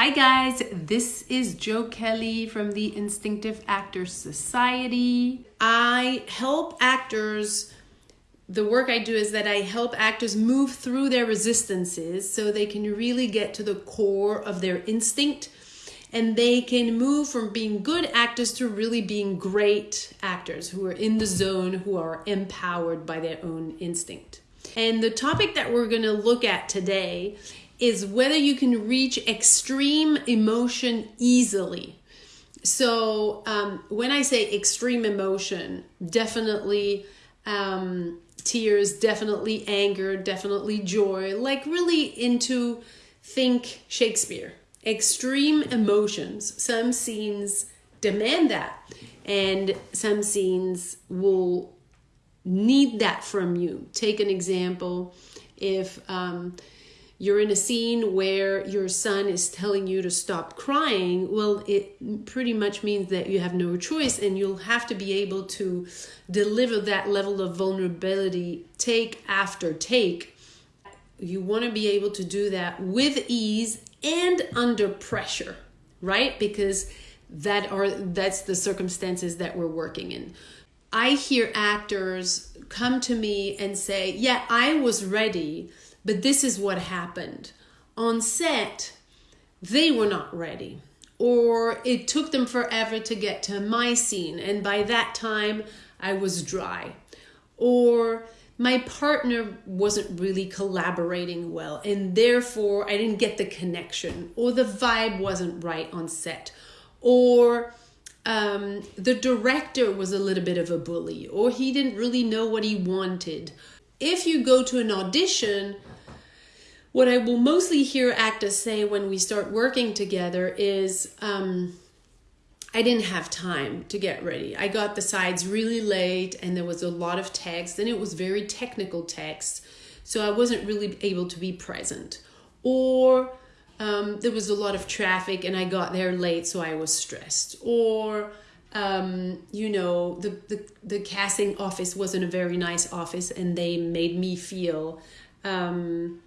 Hi, guys. This is Joe Kelly from the Instinctive Actors Society. I help actors. The work I do is that I help actors move through their resistances so they can really get to the core of their instinct and they can move from being good actors to really being great actors who are in the zone, who are empowered by their own instinct. And the topic that we're going to look at today is whether you can reach extreme emotion easily. So, um, when I say extreme emotion, definitely um, tears, definitely anger, definitely joy, like really into think Shakespeare. Extreme emotions. Some scenes demand that, and some scenes will need that from you. Take an example if um, you're in a scene where your son is telling you to stop crying, well, it pretty much means that you have no choice and you'll have to be able to deliver that level of vulnerability take after take. You want to be able to do that with ease and under pressure, right? Because that are that's the circumstances that we're working in. I hear actors come to me and say, "Yeah, I was ready." But this is what happened. On set, they were not ready, or it took them forever to get to my scene, and by that time, I was dry. Or my partner wasn't really collaborating well, and therefore I didn't get the connection, or the vibe wasn't right on set, or um, the director was a little bit of a bully, or he didn't really know what he wanted. If you go to an audition, what I will mostly hear actors say when we start working together is, um, I didn't have time to get ready. I got the sides really late and there was a lot of text and it was very technical text. So I wasn't really able to be present. Or um, there was a lot of traffic and I got there late, so I was stressed. Or, um, you know, the, the, the casting office wasn't a very nice office and they made me feel um,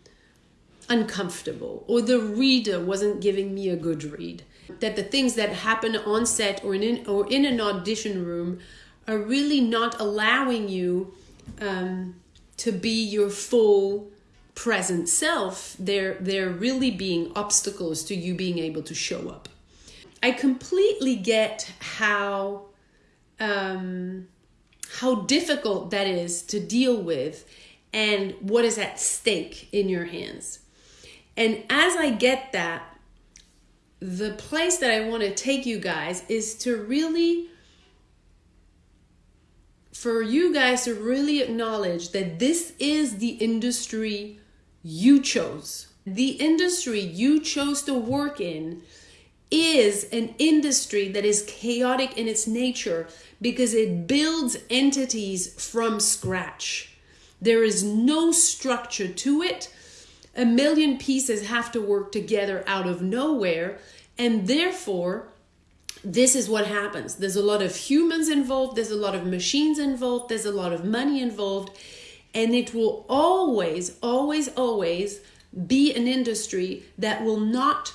uncomfortable or the reader wasn't giving me a good read. That the things that happen on set or in or in an audition room are really not allowing you um, to be your full present self. They're they're really being obstacles to you being able to show up. I completely get how um, how difficult that is to deal with and what is at stake in your hands and as I get that, the place that I want to take you guys is to really, for you guys to really acknowledge that this is the industry you chose. The industry you chose to work in is an industry that is chaotic in its nature because it builds entities from scratch. There is no structure to it a million pieces have to work together out of nowhere. And therefore, this is what happens. There's a lot of humans involved, there's a lot of machines involved, there's a lot of money involved. And it will always, always, always be an industry that will not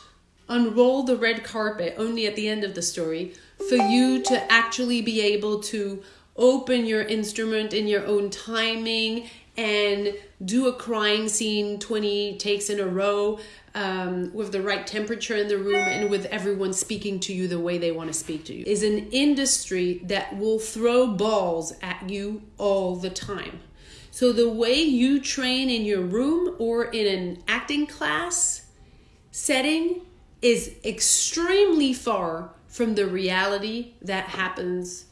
unroll the red carpet only at the end of the story for you to actually be able to open your instrument in your own timing and do a crying scene 20 takes in a row um, with the right temperature in the room and with everyone speaking to you the way they want to speak to you is an industry that will throw balls at you all the time. So, the way you train in your room or in an acting class setting is extremely far from the reality that happens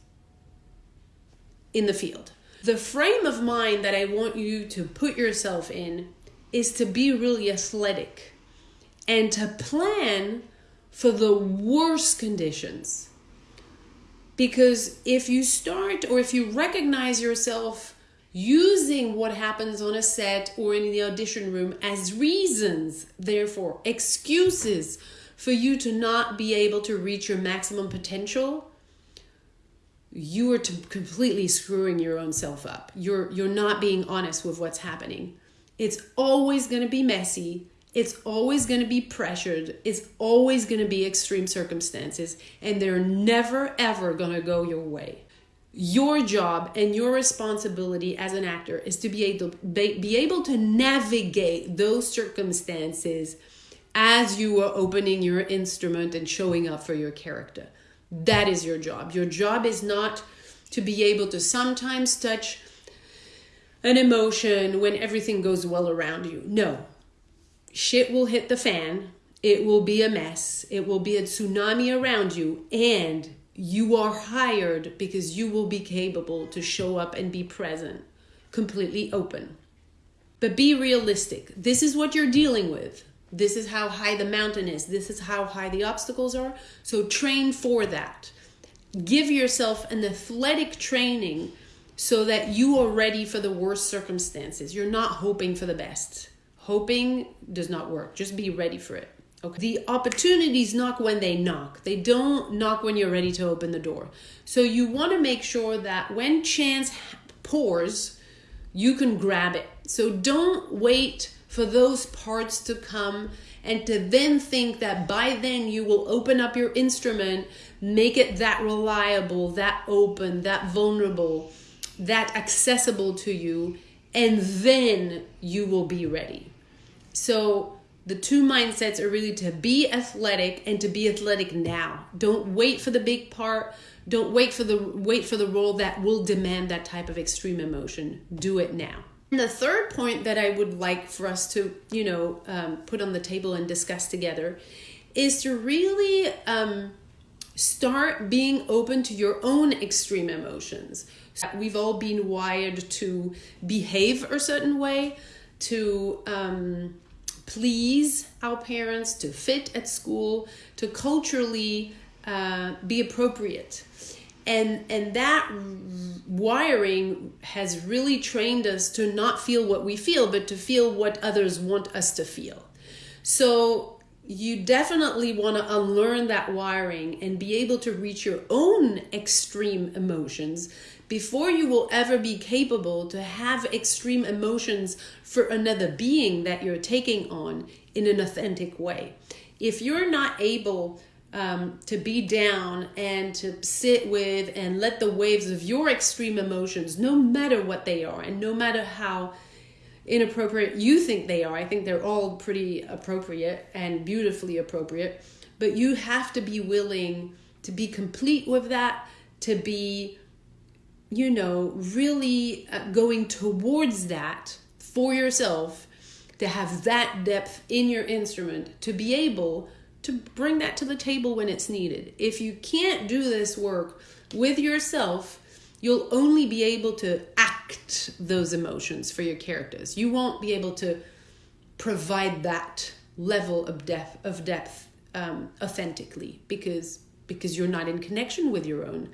in the field. The frame of mind that I want you to put yourself in is to be really athletic and to plan for the worst conditions. Because if you start or if you recognize yourself using what happens on a set or in the audition room as reasons, therefore excuses for you to not be able to reach your maximum potential, you are completely screwing your own self up. You're you're not being honest with what's happening. It's always going to be messy it's always going to be pressured it's always going to be extreme circumstances and they're never ever going to go your way your job and your responsibility as an actor is to be able be able to navigate those circumstances as you are opening your instrument and showing up for your character that is your job your job is not to be able to sometimes touch an emotion when everything goes well around you no shit will hit the fan it will be a mess it will be a tsunami around you and you are hired because you will be capable to show up and be present, completely open. But be realistic. This is what you're dealing with. This is how high the mountain is. This is how high the obstacles are. So train for that. Give yourself an athletic training so that you are ready for the worst circumstances. You're not hoping for the best. Hoping does not work. Just be ready for it. Okay. The opportunities knock when they knock. They don't knock when you're ready to open the door. So you want to make sure that when chance pours, you can grab it. So don't wait for those parts to come and to then think that by then you will open up your instrument, make it that reliable, that open, that vulnerable, that accessible to you, and then you will be ready. So the two mindsets are really to be athletic and to be athletic now. Don't wait for the big part. Don't wait for the wait for the role that will demand that type of extreme emotion. Do it now. And the third point that I would like for us to, you know, um, put on the table and discuss together is to really um, start being open to your own extreme emotions. We've all been wired to behave a certain way, to um, please our parents, to fit at school, to culturally uh, be appropriate. And, and that wiring has really trained us to not feel what we feel, but to feel what others want us to feel. So you definitely want to unlearn that wiring and be able to reach your own extreme emotions before you will ever be capable to have extreme emotions for another being that you're taking on in an authentic way. If you're not able um, to be down and to sit with and let the waves of your extreme emotions, no matter what they are, and no matter how inappropriate you think they are, I think they're all pretty appropriate and beautifully appropriate, but you have to be willing to be complete with that, to be you know, really uh, going towards that for yourself to have that depth in your instrument to be able to bring that to the table when it's needed. If you can't do this work with yourself, you'll only be able to act those emotions for your characters. You won't be able to provide that level of depth of depth um, authentically because because you're not in connection with your own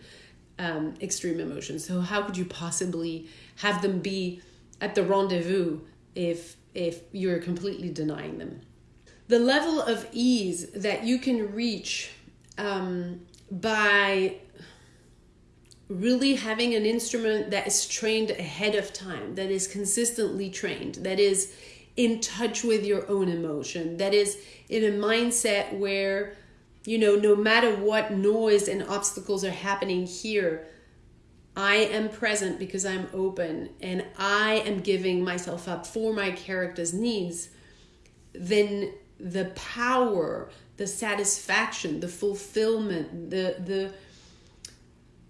um, extreme emotions. So how could you possibly have them be at the rendezvous if if you're completely denying them? The level of ease that you can reach um, by really having an instrument that is trained ahead of time, that is consistently trained, that is in touch with your own emotion, that is in a mindset where you know, no matter what noise and obstacles are happening here, I am present because I'm open and I am giving myself up for my character's needs, then the power, the satisfaction, the fulfillment, the the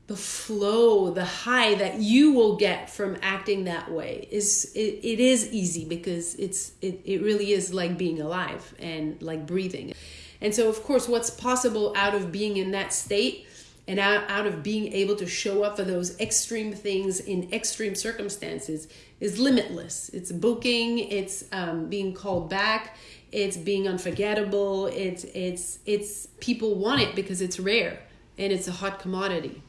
the flow, the high that you will get from acting that way is it, it is easy because it's it, it really is like being alive and like breathing. And so, of course, what's possible out of being in that state and out, out of being able to show up for those extreme things in extreme circumstances is limitless. It's booking, it's um, being called back, it's being unforgettable, it's, it's, it's people want it because it's rare and it's a hot commodity.